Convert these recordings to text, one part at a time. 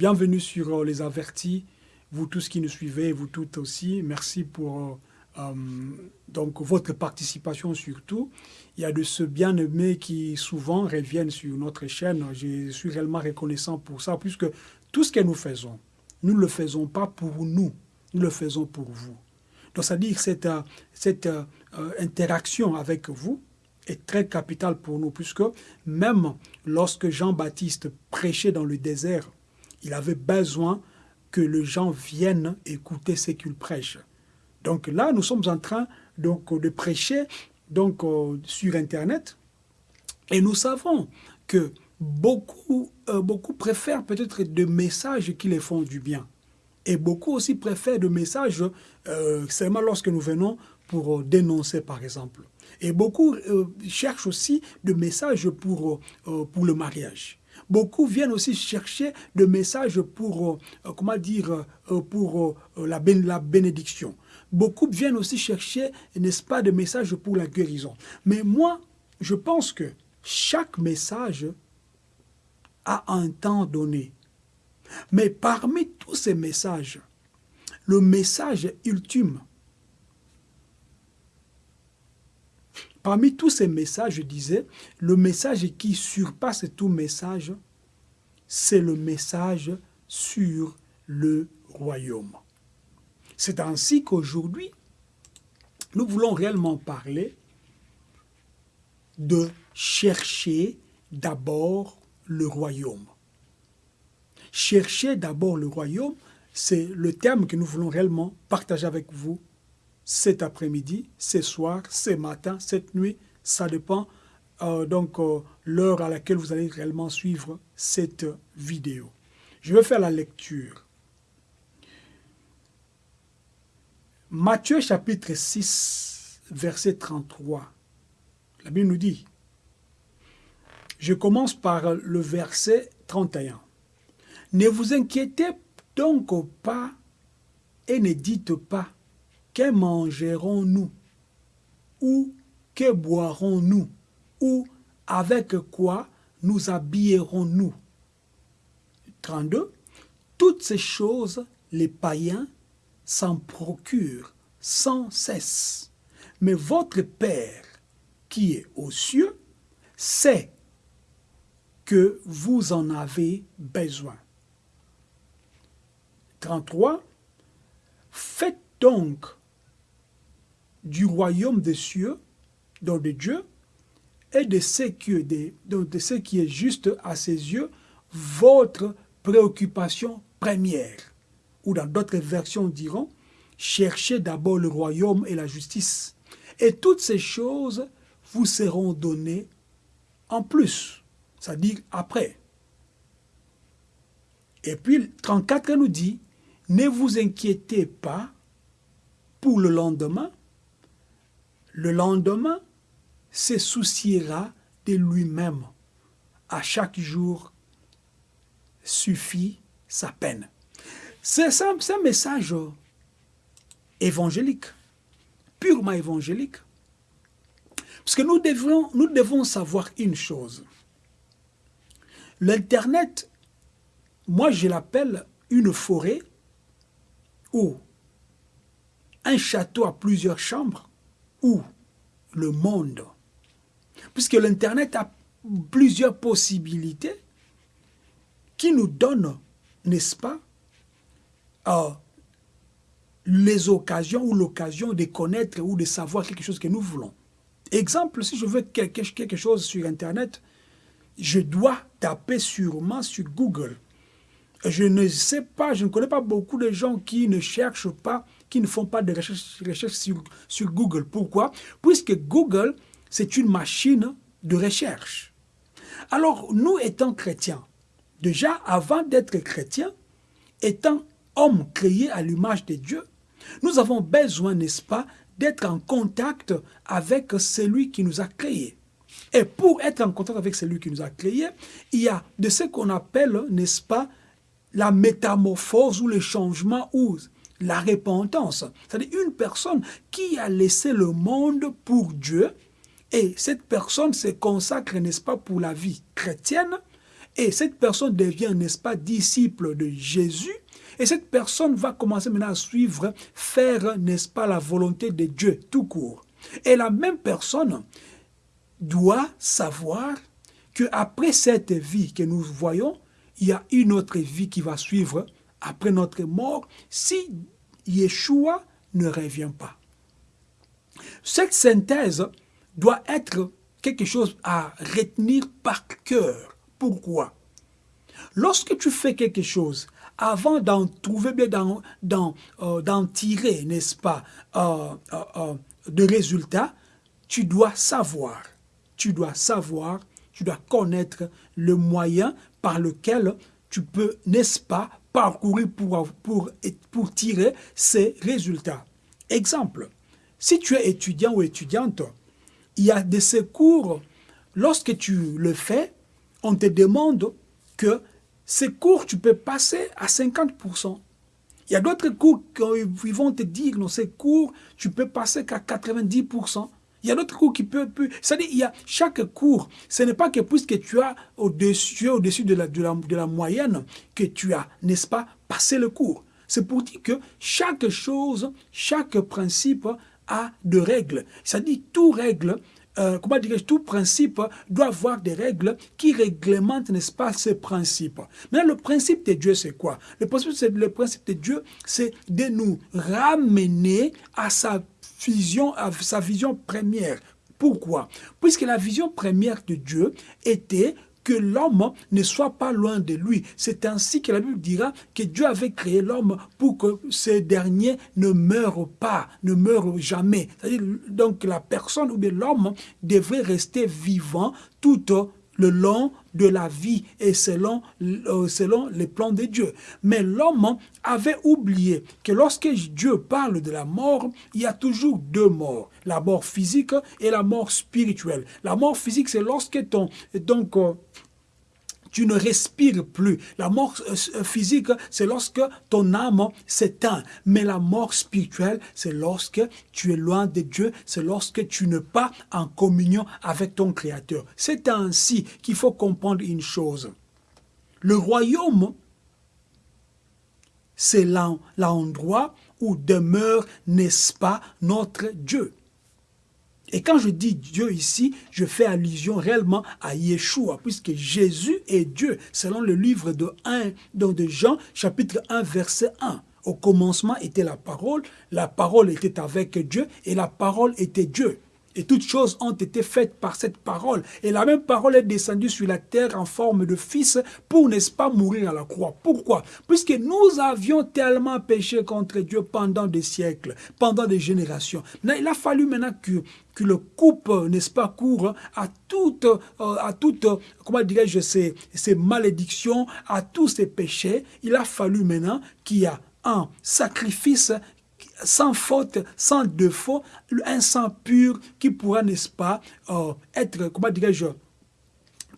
Bienvenue sur Les Avertis, vous tous qui nous suivez, vous toutes aussi. Merci pour donc, votre participation surtout. Il y a de ceux bien-aimés qui souvent reviennent sur notre chaîne. Je suis réellement reconnaissant pour ça, puisque tout ce que nous faisons, nous ne le faisons pas pour nous, nous le faisons pour vous. Donc, c'est-à-dire cette, cette euh, interaction avec vous est très capitale pour nous, puisque même lorsque Jean-Baptiste prêchait dans le désert, il avait besoin que les gens viennent écouter ce qu'il prêche. Donc là, nous sommes en train donc, de prêcher donc, euh, sur Internet, et nous savons que beaucoup, euh, beaucoup préfèrent peut-être des messages qui les font du bien. Et beaucoup aussi préfèrent des messages euh, seulement lorsque nous venons pour dénoncer, par exemple. Et beaucoup cherchent aussi des messages pour, pour le mariage. Beaucoup viennent aussi chercher des messages pour, comment dire, pour la, la bénédiction. Beaucoup viennent aussi chercher, n'est-ce pas, des messages pour la guérison. Mais moi, je pense que chaque message a un temps donné. Mais parmi tous ces messages, le message ultime, parmi tous ces messages, je disais, le message qui surpasse tout message, c'est le message sur le royaume. C'est ainsi qu'aujourd'hui, nous voulons réellement parler de chercher d'abord le royaume. Chercher d'abord le royaume, c'est le terme que nous voulons réellement partager avec vous cet après-midi, ce soir, ce matin, cette nuit, ça dépend euh, donc euh, l'heure à laquelle vous allez réellement suivre cette vidéo. Je vais faire la lecture Matthieu chapitre 6, verset 33. La Bible nous dit, je commence par le verset 31. Ne vous inquiétez donc pas et ne dites pas, que mangerons-nous? Ou que boirons-nous? Ou avec quoi nous habillerons-nous? 32. Toutes ces choses, les païens s'en procure sans cesse. Mais votre Père qui est aux cieux sait que vous en avez besoin. 33. Faites donc du royaume des cieux, donc de Dieu, et de ce, qui est juste à ses yeux, votre préoccupation première ou dans d'autres versions diront, cherchez d'abord le royaume et la justice, et toutes ces choses vous seront données en plus, c'est-à-dire après. Et puis 34 nous dit, ne vous inquiétez pas pour le lendemain, le lendemain se souciera de lui-même. À chaque jour suffit sa peine. C'est un, message évangélique, purement évangélique. Parce que nous devons savoir une chose. L'Internet, moi je l'appelle une forêt ou un château à plusieurs chambres le monde. Puisque l'Internet a plusieurs possibilités qui nous donnent, n'est-ce pas, les occasions ou l'occasion de connaître ou de savoir quelque chose que nous voulons. Exemple, si je veux quelque, quelque chose sur Internet, je dois taper sûrement sur Google. Je ne sais pas, je ne connais pas beaucoup de gens qui ne cherchent pas, qui ne font pas de recherche, sur, sur Google. Pourquoi? Puisque Google, c'est une machine de recherche. Alors, nous étant chrétiens, déjà avant d'être chrétiens, étant hommes créés à l'image de Dieu, nous avons besoin, n'est-ce pas, d'être en contact avec celui qui nous a créés. Et pour être en contact avec celui qui nous a créés, il y a de ce qu'on appelle, n'est-ce pas, la métamorphose ou le changement ou la repentance. C'est-à-dire une personne qui a laissé le monde pour Dieu et cette personne se consacre, n'est-ce pas, pour la vie chrétienne Et cette personne devient, n'est-ce pas, disciple de Jésus. Et cette personne va commencer maintenant à suivre, faire, n'est-ce pas, la volonté de Dieu tout court. Et la même personne doit savoir qu'après cette vie que nous voyons, il y a une autre vie qui va suivre après notre mort si Yeshua ne revient pas. Cette synthèse doit être quelque chose à retenir par cœur. Pourquoi? Lorsque tu fais quelque chose, avant d'en trouver bien, d'en euh, tirer, n'est-ce pas, euh, euh, de résultats, tu dois savoir, tu dois savoir, tu dois connaître le moyen par lequel tu peux, n'est-ce pas, parcourir pour, pour, pour tirer ces résultats. Exemple, si tu es étudiant ou étudiante, il y a de ces cours, lorsque tu le fais, on te demande que ces cours, tu peux passer à 50%. Il y a d'autres cours qui vont te dire, non, ces cours, tu peux passer qu'à 90%. Il y a d'autres cours qui peuvent... C'est-à-dire, il y a chaque cours. Ce n'est pas que puisque tu as au-dessus au -dessus de, la, moyenne que tu as, n'est-ce pas, passé le cours. C'est pour dire que chaque chose, chaque principe a de règles. C'est-à-dire, tout règle euh, comment dire, tout principe doit avoir des règles qui réglementent, n'est-ce pas, ces principes. Mais le principe de Dieu, c'est quoi? Le principe, le principe de Dieu, c'est de nous ramener à sa vision, à sa vision première. Pourquoi? Puisque la vision première de Dieu était que l'homme ne soit pas loin de lui. C'est ainsi que la Bible dira que Dieu avait créé l'homme pour que ce dernier ne meure pas, ne meure jamais. Donc la personne ou l'homme devrait rester vivant tout le long de la vie et selon, euh, selon les plans de Dieu. Mais l'homme avait oublié que lorsque Dieu parle de la mort, il y a toujours deux morts, la mort physique et la mort spirituelle. La mort physique, c'est lorsque ton, donc, euh, tu ne respires plus. La mort euh, euh, physique, c'est lorsque ton âme s'éteint. Mais la mort spirituelle, c'est lorsque tu es loin de Dieu, c'est lorsque tu n'es pas en communion avec ton Créateur. C'est ainsi qu'il faut comprendre une chose. Le royaume, c'est l'endroit où demeure, n'est-ce pas, notre Dieu. Et quand je dis Dieu ici, je fais allusion réellement à Yeshua, puisque Jésus est Dieu, selon le livre de, 1, de Jean, chapitre 1, verset 1. Au commencement était la parole, la parole était avec Dieu, et la parole était Dieu. Et toutes choses ont été faites par cette parole. Et la même parole est descendue sur la terre en forme de fils pour, n'est-ce pas, mourir à la croix. Pourquoi? Puisque nous avions tellement péché contre Dieu pendant des siècles, pendant des générations. Il a fallu maintenant que, que le coupe, n'est-ce pas, court à toutes, euh, à toutes comment dirais-je, ces, ces malédictions, à tous ces péchés. Il a fallu maintenant qu'il y a un sacrifice sans faute, sans défaut, un sang pur qui pourra, n'est-ce pas, euh, être, comment dirais-je,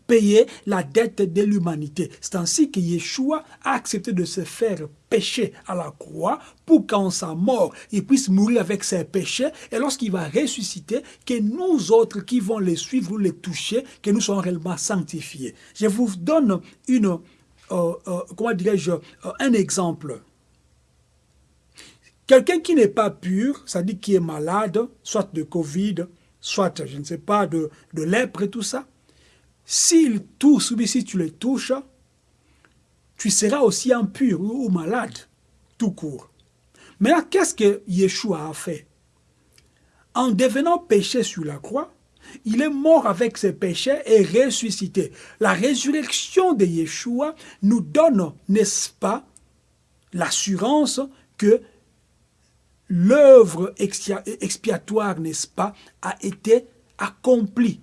payer la dette de l'humanité. C'est ainsi que Yeshua a accepté de se faire pécher à la croix pour qu'en sa mort, il puisse mourir avec ses péchés et lorsqu'il va ressusciter, que nous autres qui vont les suivre ou les toucher, que nous soyons réellement sanctifiés. Je vous donne une, euh, euh, comment dirais-je, un exemple. Quelqu'un qui n'est pas pur, c'est-à-dire qui est malade, soit de Covid, soit, je ne sais pas, de, de lèpre et tout ça, s'il touche ou si tu le touches, tu seras aussi impur ou malade, tout court. Mais là, qu'est-ce que Yeshua a fait? En devenant péché sur la croix, il est mort avec ses péchés et ressuscité. La résurrection de Yeshua nous donne, n'est-ce pas, l'assurance que l'œuvre expiatoire, n'est-ce pas, a été accomplie.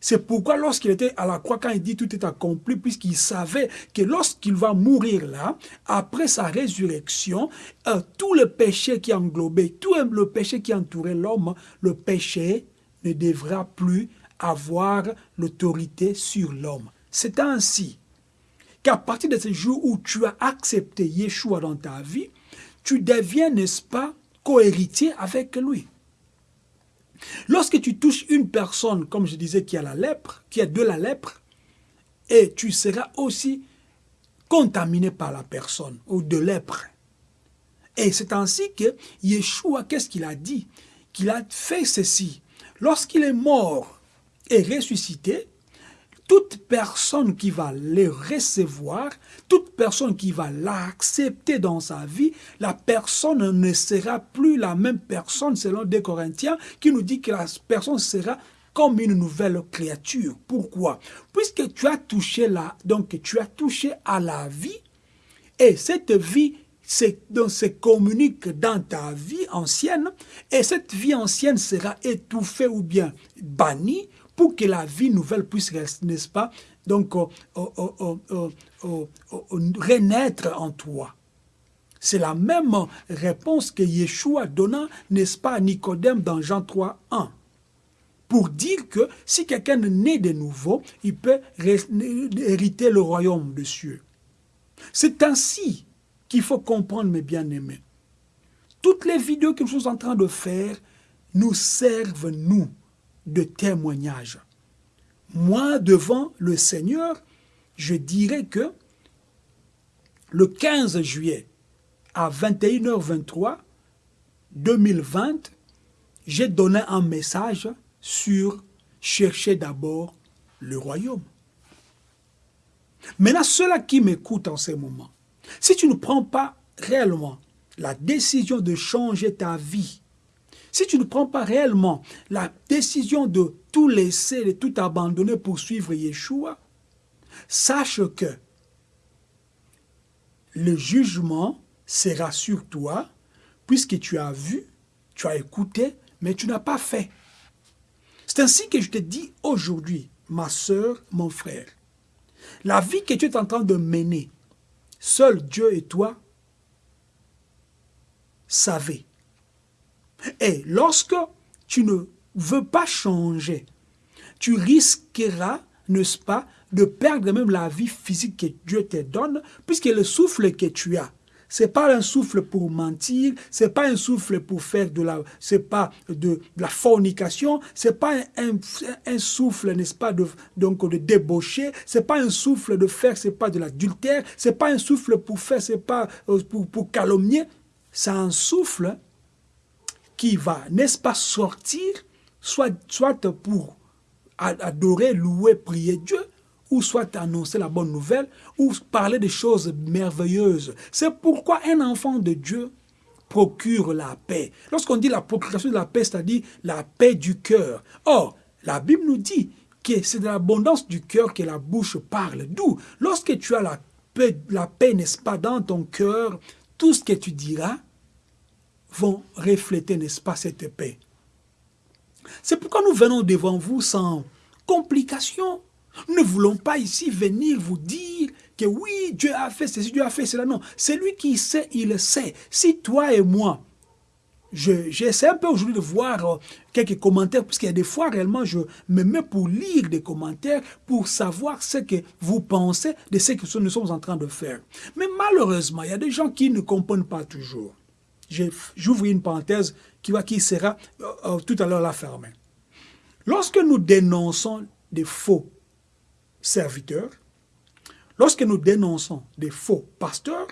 C'est pourquoi lorsqu'il était à la croix, quand il dit tout est accompli, puisqu'il savait que lorsqu'il va mourir là, après sa résurrection, euh, tout le péché qui englobait, tout le péché qui entourait l'homme, le péché ne devra plus avoir l'autorité sur l'homme. C'est ainsi qu'à partir de ce jour où tu as accepté Yeshua dans ta vie, tu deviens, n'est-ce pas, co-héritier avec lui. Lorsque tu touches une personne, comme je disais, qui a la lèpre, qui a de la lèpre, et tu seras aussi contaminé par la personne ou de lèpre. Et c'est ainsi que Yeshua, qu'est-ce qu'il a dit? Qu'il a fait ceci. Lorsqu'il est mort et ressuscité, toute personne qui va les recevoir, toute personne qui va l'accepter dans sa vie, la personne ne sera plus la même personne selon des Corinthiens qui nous dit que la personne sera comme une nouvelle créature. Pourquoi? Puisque tu as touché donc tu as touché à la vie et cette vie donc, se communique dans ta vie ancienne et cette vie ancienne sera étouffée ou bien bannie pour que la vie nouvelle puisse, n'est-ce pas, donc renaître en toi. C'est la même réponse que Yeshua donna, n'est-ce pas, à Nicodème dans Jean 3, 1 pour dire que si quelqu'un naît de nouveau, il peut hériter le royaume de cieux. C'est ainsi qu'il faut comprendre, mes bien-aimés. Toutes les vidéos que nous sommes en train de faire nous servent, nous, de témoignage. Moi, devant le Seigneur, je dirais que le 15 juillet à 21h23 2020, j'ai donné un message sur chercher d'abord le royaume. Maintenant, ceux-là qui m'écoutent en ce moment, si tu ne prends pas réellement la décision de changer ta vie si tu ne prends pas réellement la décision de tout laisser, de tout abandonner pour suivre Yeshua, sache que le jugement sera sur toi, puisque tu as vu, tu as écouté, mais tu n'as pas fait. C'est ainsi que je te dis aujourd'hui, ma soeur, mon frère, la vie que tu es en train de mener, seul Dieu et toi savez. Et lorsque tu ne veux pas changer, tu risqueras, n'est-ce pas, de perdre même la vie physique que Dieu te donne, puisque le souffle que tu as, c'est pas un souffle pour mentir, c'est pas un souffle pour faire de la, c'est pas de, la fornication, c'est pas un, souffle, n'est-ce pas, de, donc de débaucher, c'est pas un souffle de faire, c'est pas de l'adultère, c'est pas un souffle pour faire, c'est pas euh, pour, pour calomnier, c'est un souffle qui va, n'est-ce pas, sortir, soit, soit pour adorer, louer, prier Dieu, ou soit annoncer la bonne nouvelle, ou parler des choses merveilleuses. C'est pourquoi un enfant de Dieu procure la paix. Lorsqu'on dit la procuration de la paix, c'est-à-dire la paix du cœur. Or, la Bible nous dit que c'est de l'abondance du cœur que la bouche parle. D'où, lorsque tu as la paix, la paix n'est-ce pas, dans ton cœur, tout ce que tu diras vont refléter, n'est-ce pas, cette paix. C'est pourquoi nous venons devant vous sans complications. Nous ne voulons pas ici venir vous dire que oui, Dieu a fait ceci, Dieu a fait cela. Non, c'est lui qui sait, il sait. Si toi et moi, j'essaie un peu aujourd'hui de voir euh, quelques commentaires, puisqu'il y a des fois réellement, je me mets pour lire des commentaires, pour savoir ce que vous pensez de ce que nous sommes en train de faire. Mais malheureusement, il y a des gens qui ne comprennent pas toujours. J'ouvre une parenthèse qui, va, qui sera euh, euh, tout à l'heure la fermée. Lorsque nous dénonçons des faux serviteurs, lorsque nous dénonçons des faux pasteurs,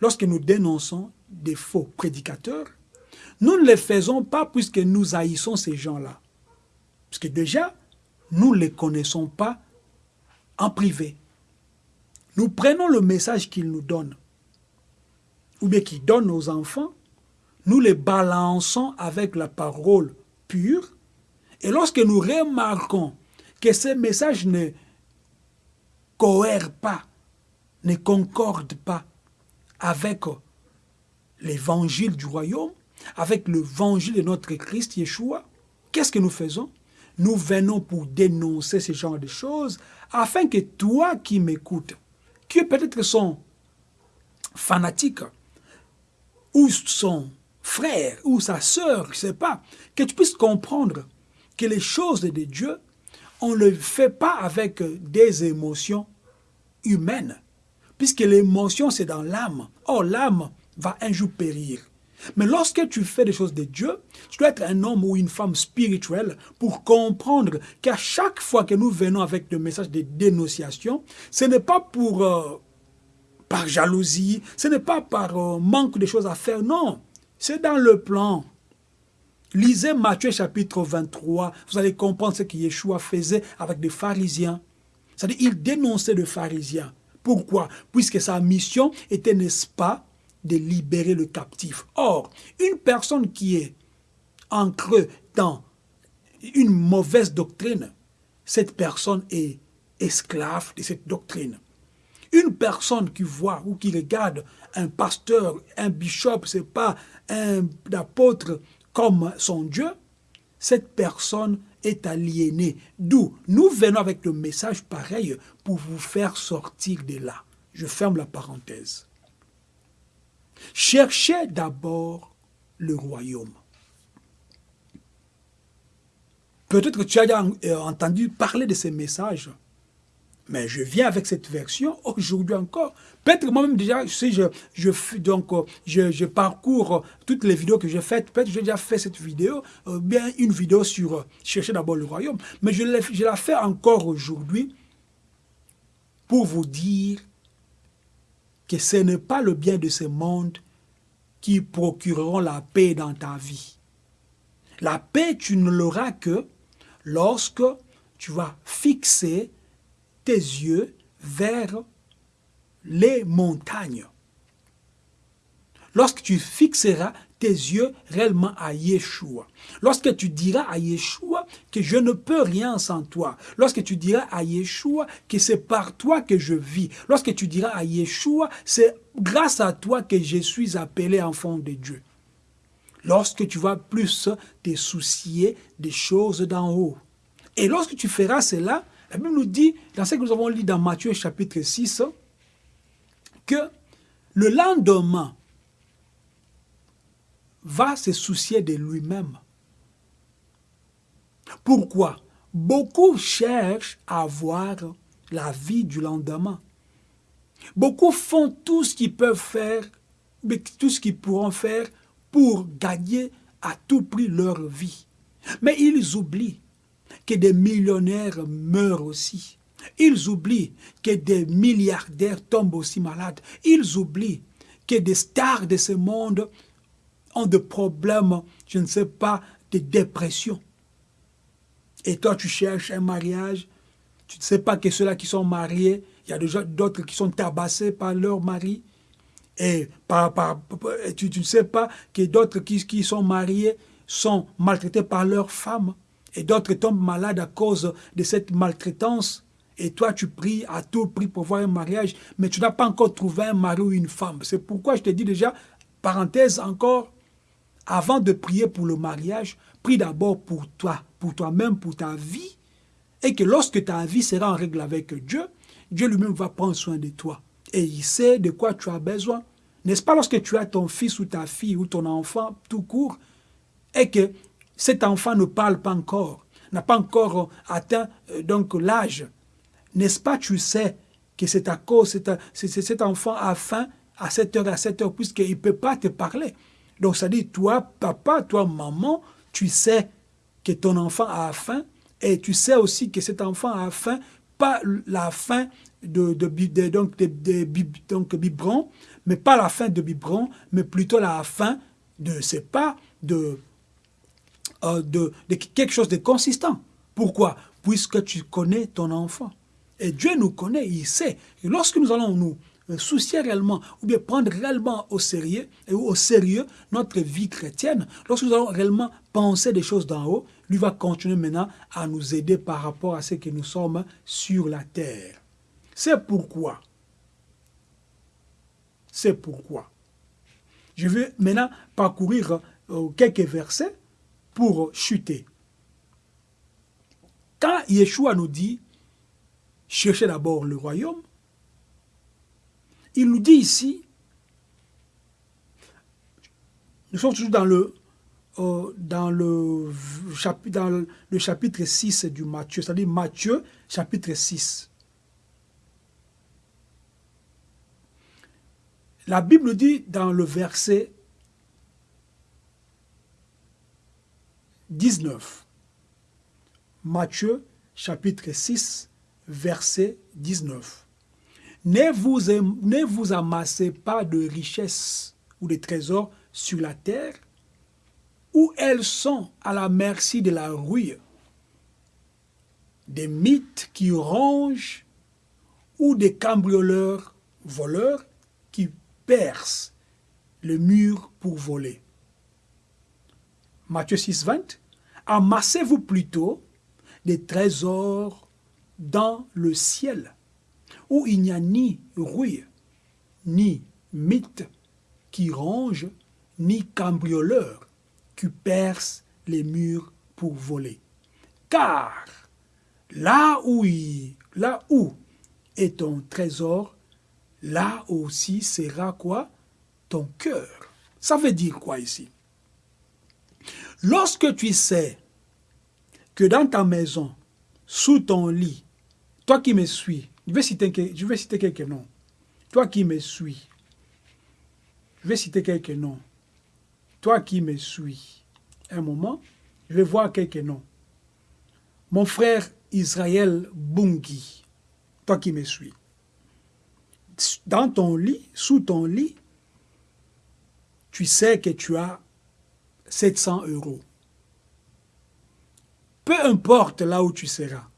lorsque nous dénonçons des faux prédicateurs, nous ne les faisons pas puisque nous haïssons ces gens-là. Parce que déjà, nous ne les connaissons pas en privé. Nous prenons le message qu'ils nous donnent ou bien qui donne aux enfants, nous les balançons avec la parole pure. Et lorsque nous remarquons que ces messages ne cohèrent pas, ne concordent pas avec l'évangile du royaume, avec l'évangile de notre Christ Yeshua, qu'est-ce que nous faisons? Nous venons pour dénoncer ce genre de choses afin que toi qui m'écoutes, qui peut-être sont fanatiques, ou son frère, ou sa sœur, je ne sais pas, que tu puisses comprendre que les choses de Dieu, on ne le fait pas avec des émotions humaines, puisque l'émotion c'est dans l'âme. Or l'âme va un jour périr. Mais lorsque tu fais des choses de Dieu, tu dois être un homme ou une femme spirituelle pour comprendre qu'à chaque fois que nous venons avec le message de dénonciation, ce n'est pas pour euh, par jalousie, ce n'est pas par euh, manque de choses à faire, non. C'est dans le plan. Lisez Matthieu chapitre 23, vous allez comprendre ce que Yeshua faisait avec des pharisiens. C'est-à-dire, il dénonçait les pharisiens. Pourquoi? Puisque sa mission était, n'est-ce pas, de libérer le captif. Or, une personne qui est ancrée dans une mauvaise doctrine, cette personne est esclave de cette doctrine. Une personne qui voit ou qui regarde un pasteur, un bishop, c'est pas un apôtre comme son Dieu, cette personne est aliénée. D'où nous venons avec le message pareil pour vous faire sortir de là. Je ferme la parenthèse. Cherchez d'abord le royaume. Peut-être que tu as euh, entendu parler de ces messages, mais je viens avec cette version aujourd'hui encore. Peut-être moi-même déjà, si je, je, donc, euh, je, je, parcours toutes les vidéos que j'ai faites, peut-être j'ai déjà fait cette vidéo, euh, bien une vidéo sur chercher d'abord le royaume, mais je, je la fais encore aujourd'hui pour vous dire que ce n'est pas le bien de ce monde qui procureront la paix dans ta vie. La paix, tu ne l'auras que lorsque tu vas fixer tes yeux vers les montagnes. Lorsque tu fixeras tes yeux réellement à Yeshua. Lorsque tu diras à Yeshua que je ne peux rien sans toi. Lorsque tu diras à Yeshua que c'est par toi que je vis. Lorsque tu diras à Yeshua, c'est grâce à toi que je suis appelé enfant de Dieu. Lorsque tu vas plus te soucier des choses d'en haut. Et lorsque tu feras cela, la Bible nous dit, dans ce que nous avons lu dans Matthieu chapitre 6, que le lendemain, va se soucier de lui-même. Pourquoi? Beaucoup cherchent à avoir la vie du lendemain. Beaucoup font tout ce qu'ils peuvent faire, tout ce qu'ils pourront faire pour gagner à tout prix leur vie. Mais ils oublient que des millionnaires meurent aussi. Ils oublient que des milliardaires tombent aussi malades. Ils oublient que des stars de ce monde ont des problèmes, je ne sais pas, de dépression. Et toi, tu cherches un mariage, tu ne sais pas que ceux-là qui sont mariés, il y a déjà d'autres qui sont tabassés par leur mari. Et tu, ne sais pas que d'autres qui, qui sont mariés sont maltraités par leur femme. Et d'autres tombent malades à cause de cette maltraitance. Et toi, tu pries à tout prix pour voir un mariage, mais tu n'as pas encore trouvé un mari ou une femme. C'est pourquoi je te dis déjà, parenthèse encore, avant de prier pour le mariage, prie d'abord pour toi, pour toi-même, pour ta vie, et que lorsque ta vie sera en règle avec Dieu, Dieu lui-même va prendre soin de toi. Et il sait de quoi tu as besoin. N'est-ce pas lorsque tu as ton fils ou ta fille ou ton enfant tout court, et que cet enfant ne parle pas encore, n'a pas encore atteint euh, donc l'âge, n'est-ce pas tu sais que c'est à cause, c'est cet enfant a faim à cette heure, à cette heure, puisqu'il ne peut pas te parler. Donc ça dit, toi, papa, toi, maman, tu sais que ton enfant a faim et tu sais aussi que cet enfant a faim, pas la faim de, de, donc, de, donc, biberon, mais pas la faim de biberon, mais plutôt la faim de, c'est pas, de, euh, de, quelque chose de consistant. Pourquoi? Puisque tu connais ton enfant. Et Dieu nous connaît, il sait. Et lorsque nous allons nous euh, soucier réellement ou bien prendre réellement au sérieux, et au sérieux notre vie chrétienne, lorsque nous allons réellement penser des choses d'en haut, lui va continuer maintenant à nous aider par rapport à ce que nous sommes sur la terre. C'est pourquoi, c'est pourquoi, je vais maintenant parcourir euh, quelques versets pour chuter. Quand Yeshua nous dit, cherchez d'abord le royaume, il nous dit ici, nous sommes toujours dans le, euh, chapitre 6 du Matthieu, c'est-à-dire Matthieu chapitre 6. La Bible dit dans le verset 19. Matthieu chapitre 6, verset 19. Ne vous, vous amassez pas de richesses ou de trésors sur la terre, où elles sont à la merci de la rouille, des mythes qui rongent ou des cambrioleurs voleurs qui percent le mur pour voler. Matthieu 6, 20. Amassez-vous plutôt des trésors dans le ciel, où il n'y a ni rouille, ni mythe qui ronge, ni cambrioleur qui perce les murs pour voler. Car là où, là où est ton trésor, là aussi sera quoi? Ton cœur. Ça veut dire quoi ici? Lorsque tu sais que dans ta maison, sous ton lit, toi qui me suis, je vais citer, quelques noms, toi qui me suis, je vais citer quelques noms, toi qui me suis, un moment, je vais voir quelques noms. Mon frère Israël Bungi, toi qui me suis, dans ton lit, sous ton lit, tu sais que tu as 700 euros. Peu importe là où tu seras,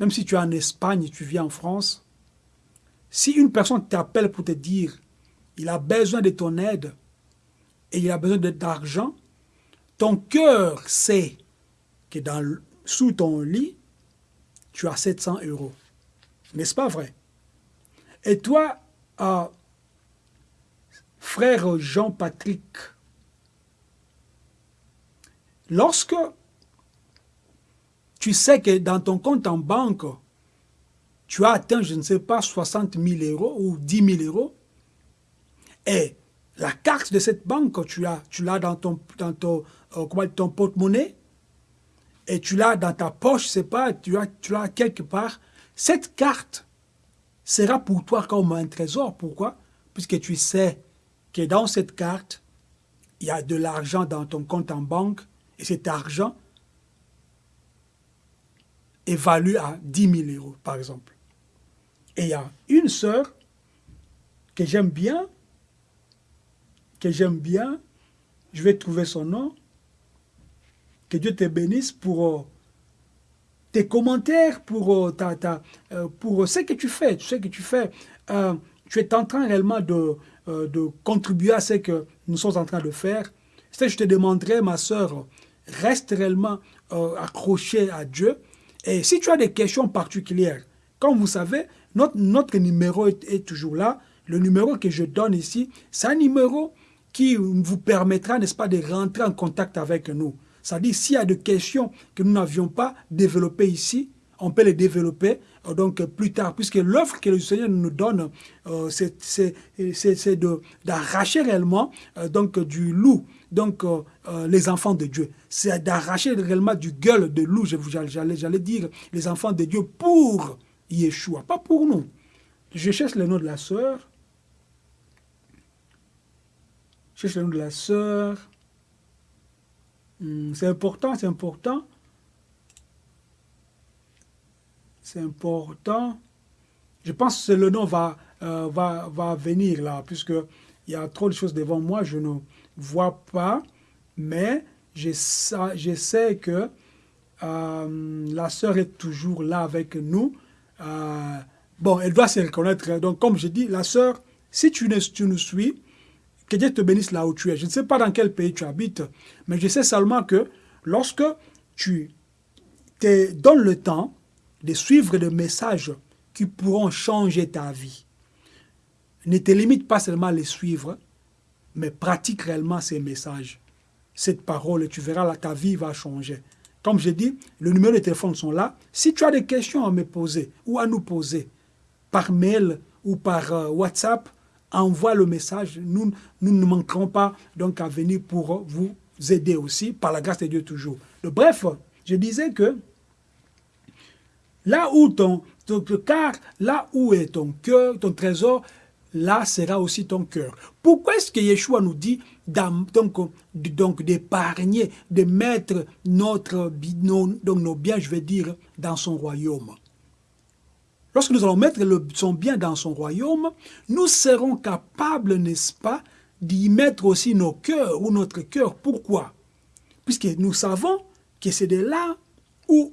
même si tu es en Espagne, tu vis en France, si une personne t'appelle pour te dire il a besoin de ton aide et il a besoin d'argent, ton cœur sait que sous ton lit, tu as 700 euros. N'est-ce pas vrai? Et toi, euh, frère Jean-Patrick, lorsque tu sais que dans ton compte en banque, tu as atteint, je ne sais pas, 60 000 euros ou 10 000 euros, et la carte de cette banque, tu l'as tu dans ton, dans ton, euh, ton porte-monnaie, et tu l'as dans ta poche, c'est pas, tu l'as tu quelque part, cette carte sera pour toi comme un trésor. Pourquoi? Puisque tu sais que dans cette carte, il y a de l'argent dans ton compte en banque, et cet argent évalue à 10 000 euros, par exemple. Et il y a une sœur que j'aime bien, que j'aime bien, je vais trouver son nom, que Dieu te bénisse pour euh, tes commentaires, pour, euh, ta, ta, euh, pour ce que tu fais, ce que tu fais. tu es en train réellement de, de contribuer à ce que nous sommes en train de faire. Je te demanderai, ma soeur, reste réellement accroché à Dieu. Et si tu as des questions particulières, comme vous savez, notre, notre numéro est, est toujours là. Le numéro que je donne ici, c'est un numéro qui vous permettra, n'est-ce pas, de rentrer en contact avec nous. C'est-à-dire, s'il y a des questions que nous n'avions pas développées ici, on peut les développer euh, donc plus tard, puisque l'offre que le Seigneur nous donne, euh, c'est d'arracher réellement euh, donc du loup, donc les enfants de Dieu. C'est d'arracher réellement du gueule de loup, j'allais dire, les enfants de Dieu pour Yeshua, pas pour nous. Je cherche le nom de la sœur. Je cherche le nom de la sœur. Hmm, c'est important, c'est important. C'est important. Je pense que le nom va, euh, va, va venir là, puisque il y a trop de choses devant moi, je ne vois pas, mais je, je sais que euh, la sœur est toujours là avec nous. Euh, bon, elle doit se reconnaître. Donc, comme je dis, la sœur, si tu, tu nous suis, que Dieu te bénisse là où tu es. Je ne sais pas dans quel pays tu habites, mais je sais seulement que lorsque tu te donnes le temps de suivre des messages qui pourront changer ta vie, ne te limite pas seulement à les suivre, mais pratique réellement ces messages, cette parole, tu verras ta vie va changer. Comme je dis, le numéro de téléphone sont là. Si tu as des questions à me poser ou à nous poser par mail ou par euh, WhatsApp, envoie le message. Nous, nous ne manquerons pas donc à venir pour vous aider aussi, par la grâce de Dieu toujours. bref, je disais que là où ton, ton car là où est ton cœur, ton trésor, là sera aussi ton cœur. Pourquoi est-ce que Yeshua nous dit donc, d'épargner, de mettre notre, nos, donc nos biens, je vais dire, dans son royaume? Lorsque nous allons mettre le, son bien dans son royaume, nous serons capables, n'est-ce pas, d'y mettre aussi nos cœurs ou notre cœur. Pourquoi? Puisque nous savons que c'est de là où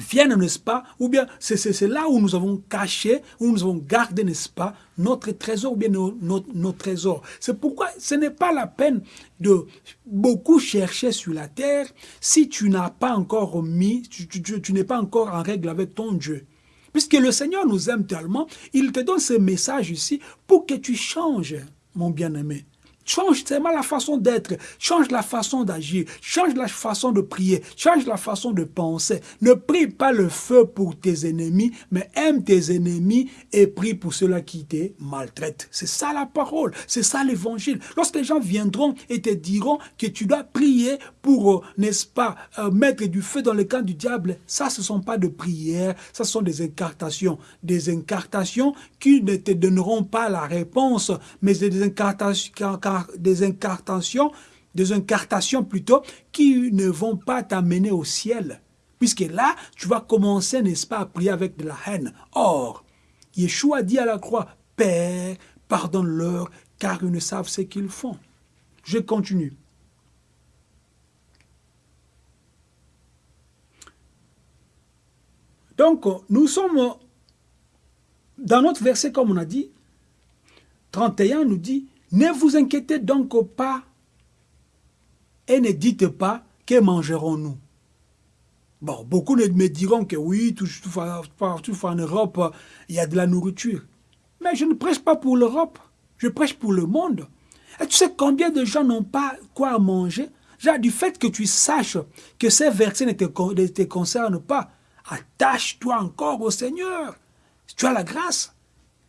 viennent, n'est-ce pas? Ou bien c'est là où nous avons caché, où nous avons gardé, n'est-ce pas, notre trésor, ou bien nos, trésors. C'est pourquoi ce n'est pas la peine de beaucoup chercher sur la terre si tu n'as pas encore mis, tu n'es pas encore en règle avec ton Dieu. Puisque le Seigneur nous aime tellement, il te donne ce message ici pour que tu changes, mon bien-aimé. Change tellement la façon d'être, change la façon d'agir, change la façon de prier, change la façon de penser. Ne prie pas le feu pour tes ennemis, mais aime tes ennemis et prie pour ceux-là qui te maltraitent. C'est ça la parole, c'est ça l'évangile. Lorsque les gens viendront et te diront que tu dois prier pour, euh, n'est-ce pas, euh, mettre du feu dans le camp du diable, ça ce ne sont pas de prières, ça sont des incartations. Des incartations qui ne te donneront pas la réponse, mais des incartations des incartations, des incartations plutôt, qui ne vont pas t'amener au ciel. Puisque là, tu vas commencer, n'est-ce pas, à prier avec de la haine. Or, Yeshua dit à la croix, Père, pardonne-leur, car ils ne savent ce qu'ils font. Je continue. Donc, nous sommes dans notre verset, comme on a dit, 31 nous dit, ne vous inquiétez donc pas et ne dites pas que mangerons-nous. Bon, beaucoup me diront que oui, partout en Europe, il y a de la nourriture. Mais je ne prêche pas pour l'Europe, je prêche pour le monde. Et tu sais combien de gens n'ont pas quoi manger? Du fait que tu saches que ces versets ne te, ne te concernent pas, attache-toi encore au Seigneur. Tu as la grâce.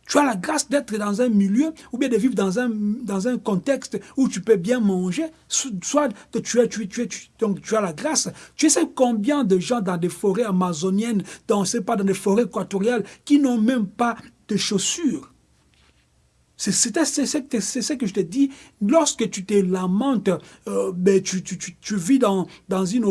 Tu as la grâce d'être dans un milieu ou bien de vivre dans un, dans un contexte où tu peux bien manger, soit tu, as, tu, tu, donc tu as la grâce. Tu sais combien de gens dans des forêts amazoniennes, dans, pas, dans des forêts équatoriales, qui n'ont même pas de chaussures c'est ce que je te dis. Lorsque tu te lamentes, euh, ben, tu, tu, tu, vis dans, dans une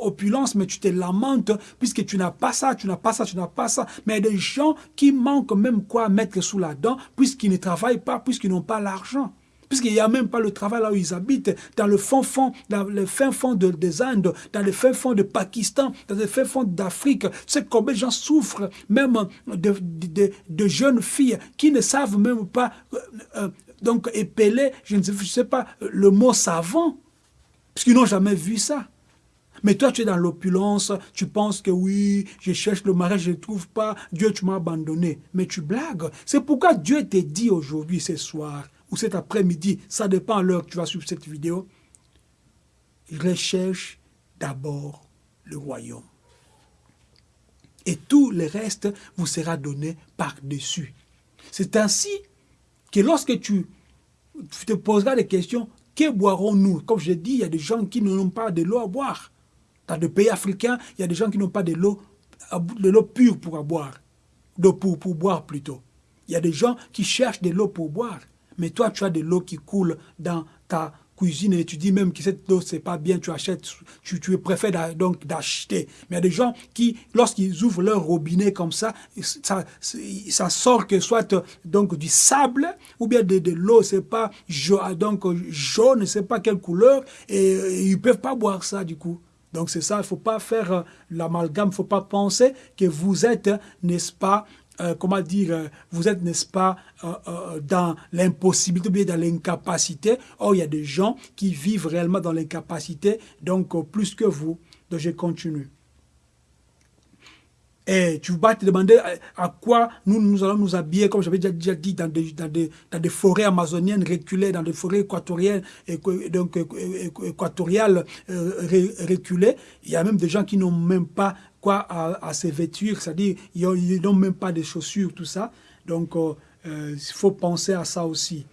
opulence, mais tu te lamentes puisque tu n'as pas ça, tu n'as pas ça, tu n'as pas ça. Mais il y a des gens qui manquent même quoi mettre sous la dent puisqu'ils ne travaillent pas, puisqu'ils n'ont pas l'argent puisqu'il n'y a même pas le travail là où ils habitent, dans le fond fond, dans le fin fond de, des Indes, dans le fin fond de Pakistan, dans le fin fond d'Afrique. Sais combien de gens souffrent, même de, jeunes filles qui ne savent même pas, euh, euh, donc épeler, je ne sais, pas, le mot savant, puisqu'ils n'ont jamais vu ça. Mais toi, tu es dans l'opulence, tu penses que oui, je cherche le mariage, je ne trouve pas, Dieu, tu m'as abandonné. Mais tu blagues. C'est pourquoi Dieu t'a dit aujourd'hui, ce soir, cet après-midi, ça dépend l'heure que tu vas suivre cette vidéo, recherche d'abord le royaume. Et tout le reste vous sera donné par-dessus. C'est ainsi que lorsque tu te poseras des questions, que boirons-nous? Comme je dis, il y a des gens qui n'ont pas de l'eau à boire. Dans des pays africains, il y a des gens qui n'ont pas de l'eau de l'eau pure pour boire, pour, pour boire plutôt. Il y a des gens qui cherchent de l'eau pour boire. Mais toi, tu as de l'eau qui coule dans ta cuisine et tu dis même que cette eau, c'est pas bien, tu achètes, tu, préfères donc d'acheter. Mais il y a des gens qui, lorsqu'ils ouvrent leur robinet comme ça, ça, sort que soit donc du sable ou bien de, de l'eau, c'est pas donc jaune, c'est pas quelle couleur, et, et ils peuvent pas boire ça du coup. Donc c'est ça, il ne faut pas faire l'amalgame, il ne faut pas penser que vous êtes, n'est-ce pas, euh, comment dire, euh, vous êtes, n'est-ce pas, euh, dans l'impossibilité, dans l'incapacité. Or, il y a des gens qui vivent réellement dans l'incapacité, donc plus que vous. Donc, je continue. Et tu vas te demander à quoi nous, allons nous habiller, comme j'avais déjà dit, dans des, forêts amazoniennes reculées, dans des forêts équatoriales reculées. Il y a même des gens qui n'ont même pas quoi à, à se vêtir, c'est-à-dire ils n'ont même pas de chaussures, tout ça. Donc, euh, euh, il faut penser à ça aussi.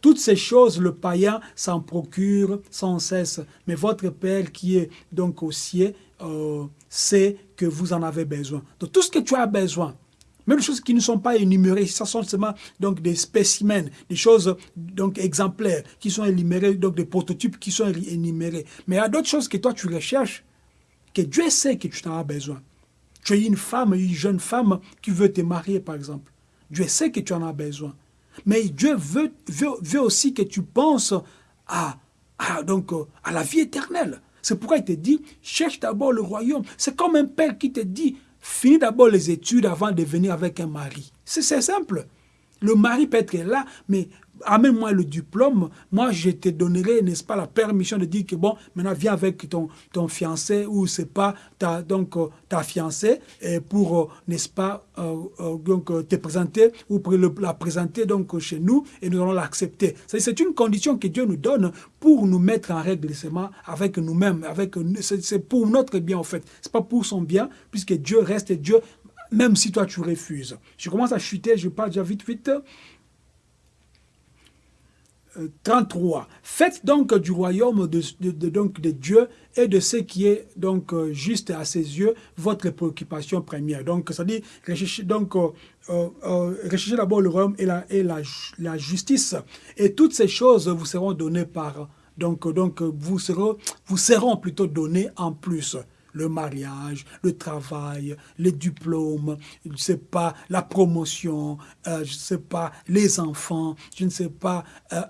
Toutes ces choses, le païen s'en procure sans cesse. Mais votre Père qui est donc au ciel euh, sait que vous en avez besoin. Donc tout ce que tu as besoin, Même les choses qui ne sont pas énumérées, ça sont seulement donc, des spécimens, des choses donc, exemplaires qui sont énumérées, donc des prototypes qui sont énumérés. Mais il y a d'autres choses que toi tu recherches, que Dieu sait que tu en as besoin. Tu es une femme, une jeune femme qui veut te marier, par exemple. Dieu sait que tu en as besoin. Mais Dieu veut, aussi que tu penses à, donc, à la vie éternelle. C'est pourquoi il te dit, cherche d'abord le royaume. C'est comme un père qui te dit, finis d'abord les études avant de venir avec un mari. C'est simple. Le mari peut être là, mais amène-moi le diplôme, moi je te donnerai, n'est-ce pas, la permission de dire que bon, maintenant viens avec ton, ton fiancé ou c'est pas ta, donc, euh, ta fiancée pour, euh, n'est-ce pas, euh, donc, te présenter ou la présenter donc chez nous et nous allons l'accepter. C'est une condition que Dieu nous donne pour nous mettre en règle avec nous-mêmes, c'est pour notre bien en fait, c'est pas pour son bien puisque Dieu reste Dieu même si toi tu refuses. Je commence à chuter, je parle déjà vite vite. 33. Faites donc du royaume de, donc de Dieu et de ce qui est donc euh, juste à ses yeux votre préoccupation première. Donc, ça dit, recherchez donc euh, euh, recherchez d'abord le royaume et la, et la, la, justice. Et toutes ces choses vous seront données par donc donc vous seront vous seront plutôt données en plus le mariage, le travail, les diplômes, je ne sais pas, la promotion, euh, je ne sais pas, les enfants, je ne sais pas, euh,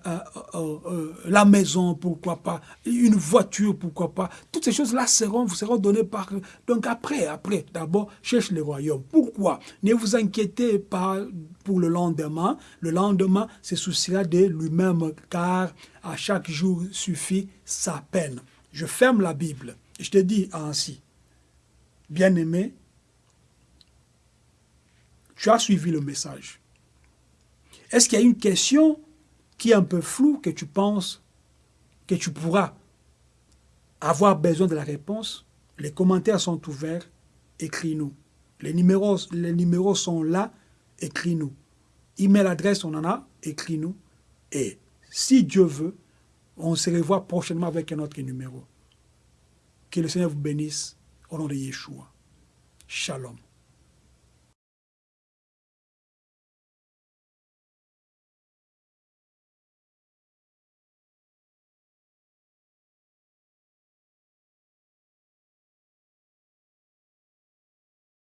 euh, la maison, pourquoi pas, une voiture, pourquoi pas. Toutes ces choses-là seront, vous seront données par... Donc après, après, d'abord, cherche le royaume. Pourquoi? Ne vous inquiétez pas pour le lendemain. Le lendemain se souciera de lui-même, car à chaque jour suffit sa peine. Je ferme la Bible. Je te dis ainsi, bien-aimé, tu as suivi le message. Est-ce qu'il y a une question qui est un peu floue que tu penses que tu pourras avoir besoin de la réponse? Les commentaires sont ouverts, écris-nous. Les numéros, les numéros sont là, écris-nous. Email adresse, on en a, écris-nous. Et si Dieu veut, on se revoit prochainement avec un autre numéro. Que le Seigneur vous bénisse au nom de Yeshua. Shalom.